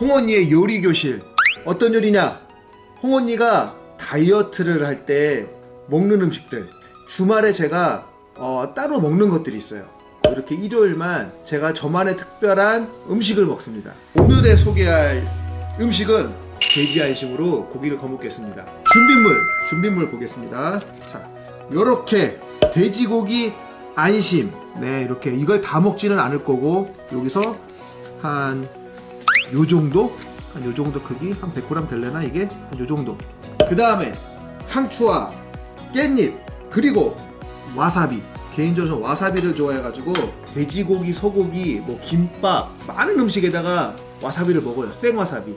홍언니의 요리 교실. 어떤 요리냐? 홍언니가 다이어트를 할 때 먹는 음식들. 주말에 제가 어, 따로 먹는 것들이 있어요. 이렇게 일요일만 제가 저만의 특별한 음식을 먹습니다. 오늘의 소개할 음식은 돼지 안심으로 고기를 거먹겠습니다. 준비물 준비물 보겠습니다. 자 요렇게 돼지고기 안심. 네 이렇게 이걸 다 먹지는 않을 거고 여기서 한 요 정도? 한 요 정도 크기? 한 100g 될래나 이게? 한 요 정도. 그 다음에 상추와 깻잎 그리고 와사비. 개인적으로 와사비를 좋아해가지고 돼지고기, 소고기, 뭐 김밥 많은 음식에다가 와사비를 먹어요. 생와사비.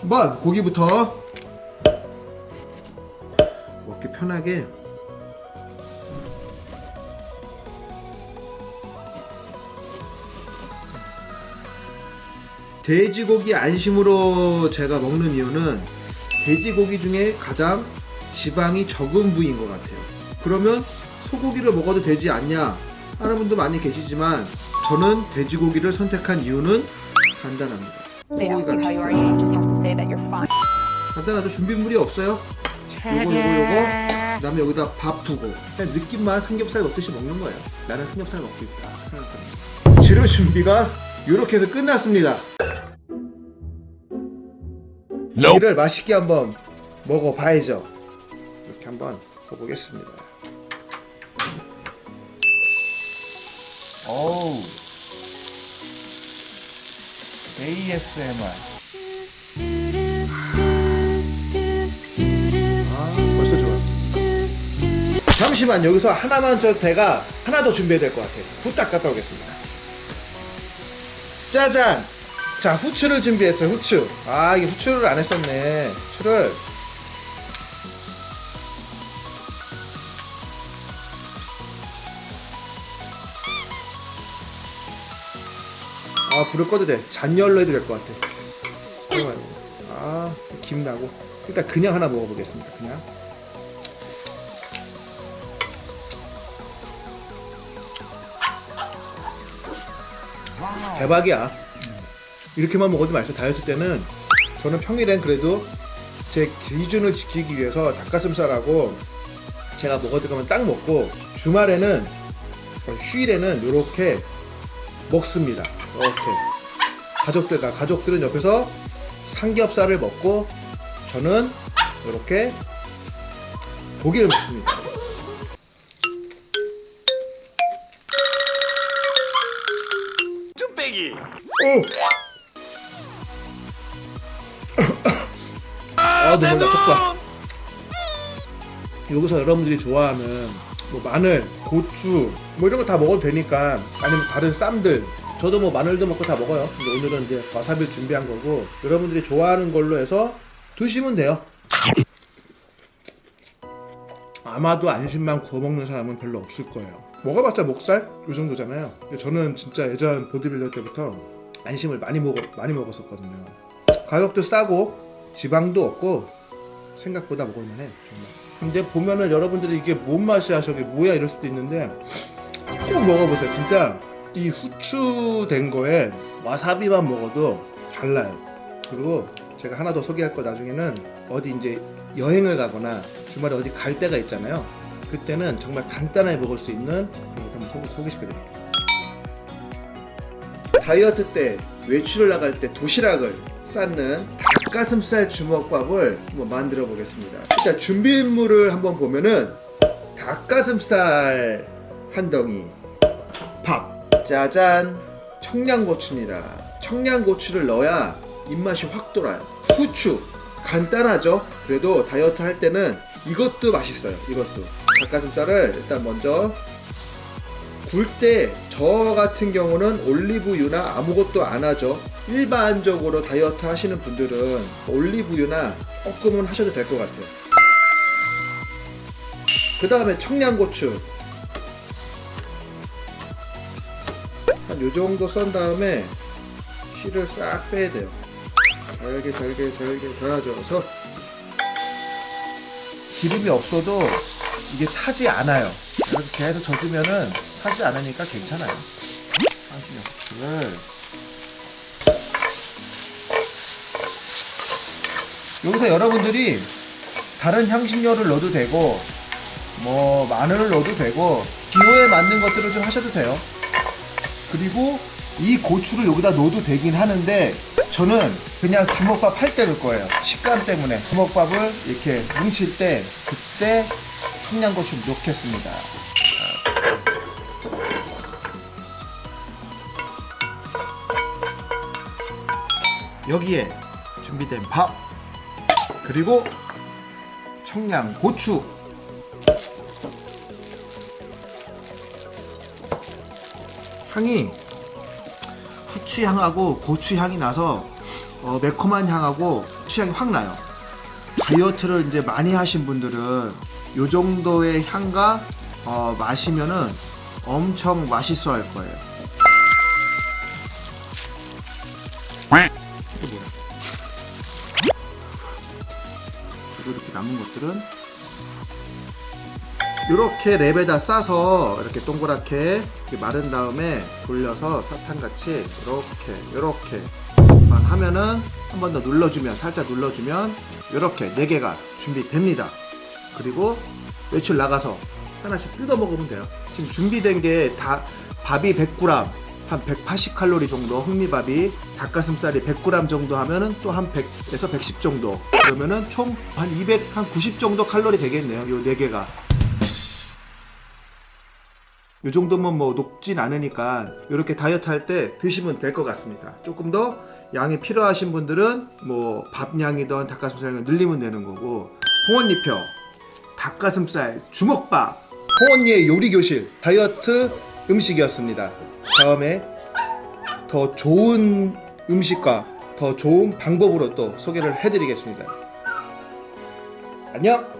한번 고기부터 먹기 편하게 돼지고기 안심으로 제가 먹는 이유는 돼지고기 중에 가장 지방이 적은 부위인 것 같아요. 그러면 소고기를 먹어도 되지 않냐? 하는 분도 많이 계시지만 저는 돼지고기를 선택한 이유는 간단합니다. 소고기가 비싸요. fine. 간단하죠? 준비물이 없어요? 요거 요거 요거. 그 다음에 여기다 밥 두고. 그냥 느낌만 삼겹살 먹듯이 먹는 거예요. 나는 삼겹살 먹고 있다. 생각합니다. 재료 준비가 이렇게 해서 끝났습니다 이를 맛있게 한번 먹어봐야죠. 이렇게 한번 먹어보겠습니다. 어우. ASMR 아 벌써 좋아. 잠시만 여기서 하나만 저 배가 하나 더 준비해야 될 것 같아요. 후딱 갔다 오겠습니다. 짜잔 자 후추를 준비했어요 후추. 아 이게 후추를 안 했었네. 후추를. 아 불을 꺼도 돼. 잔열로 해도 될 것 같아. 아김 나고. 일단 그냥 하나 먹어보겠습니다 그냥. 대박이야 이렇게만 먹어도 맛있어. 다이어트 때는 저는 평일엔 그래도 제 기준을 지키기 위해서 닭가슴살하고 제가 먹어도 가면 딱 먹고 주말에는 휴일에는 이렇게 먹습니다. 이렇게. 가족들과 가족들은 옆에서 삼겹살을 먹고 저는 이렇게 고기를 먹습니다. 뚝배기. 오! 아 너무 나쁘다. 여기서 여러분들이 좋아하는 뭐 마늘, 고추 뭐 이런 거 다 먹어도 되니까 아니면 다른 쌈들. 저도 뭐 마늘도 먹고 다 먹어요. 근데 오늘은 이제 와사비를 준비한 거고 여러분들이 좋아하는 걸로 해서 드시면 돼요. 아마도 안심만 구워 먹는 사람은 별로 없을 거예요. 먹어봤자 목살? 이 정도잖아요. 저는 진짜 예전 보디빌더 때부터 안심을 많이 먹어 많이 먹었었거든요. 가격도 싸고 지방도 없고 생각보다 먹을만해 정말. 근데 보면은 여러분들이 이게 뭔 맛이야 저게 뭐야 이럴 수도 있는데 꼭 먹어보세요. 진짜 이 후추 된 거에 와사비만 먹어도 달라요. 그리고 제가 하나 더 소개할 거 나중에는 어디 이제 여행을 가거나 주말에 어디 갈 때가 있잖아요. 그때는 정말 간단하게 먹을 수 있는 그런 거 한번 소개, 소개시켜 드릴게요. 다이어트 때 외출을 나갈 때 도시락을 쌓는 닭가슴살 주먹밥을 한번 만들어 보겠습니다. 일단 준비물을 한번 보면은 닭가슴살 한 덩이 밥 짜잔 청양고추입니다. 청양고추를 넣어야 입맛이 확 돌아요. 후추 간단하죠? 그래도 다이어트 할 때는 이것도 맛있어요 이것도. 닭가슴살을 일단 먼저 굴 때 저 같은 경우는 올리브유나 아무것도 안 하죠. 일반적으로 다이어트 하시는 분들은 올리브유나 조금은 하셔도 될 것 같아요. 그 다음에 청양고추. 한 요정도 썬 다음에 씨를 싹 빼야 돼요. 잘게 잘게 잘게 달아줘서 기름이 없어도 이게 타지 않아요 이렇게 계속 젖으면은 타지 않으니까 괜찮아요 한신역수를 여기서 여러분들이 다른 향신료를 넣어도 되고 뭐 마늘을 넣어도 되고 기호에 맞는 것들을 좀 하셔도 돼요. 그리고 이 고추를 여기다 넣어도 되긴 하는데 저는 그냥 주먹밥 할 때 넣을 거예요. 식감 때문에 주먹밥을 이렇게 뭉칠 때 그때 청양고추 넣겠습니다. 여기에 준비된 밥 그리고 청양고추 향이 후추 향하고 고추 향이 나서 어, 매콤한 향하고 후추 향이 확 나요. 다이어트를 이제 많이 하신 분들은 요 정도의 향과 어, 마시면은 엄청 맛있어 할 거예요. 그리고 이렇게 남은 것들은 이렇게 랩에다 싸서 이렇게 동그랗게 이렇게 마른 다음에 돌려서 사탕같이 이렇게 이렇게만 하면은 한 번 더 눌러주면 살짝 눌러주면 이렇게 네 개가 준비됩니다. 그리고 외출 나가서 하나씩 뜯어 먹으면 돼요. 지금 준비된 게 다 밥이 100g 한 180칼로리 정도 흑미밥이 닭가슴살이 100g 정도 하면은 또 한 100에서 110 정도 그러면은 총 한 200, 한 90 정도 칼로리 되겠네요. 요네 개가 이 정도면 뭐 높진 않으니까 이렇게 다이어트 할 때 드시면 될 것 같습니다. 조금 더 양이 필요하신 분들은 뭐 밥량이든 닭가슴살이든 늘리면 되는 거고 홍언니표 닭가슴살 주먹밥 홍언니의 요리교실 다이어트 음식이었습니다. 다음에 더 좋은 음식과 더 좋은 방법으로 또 소개를 해드리겠습니다. 안녕!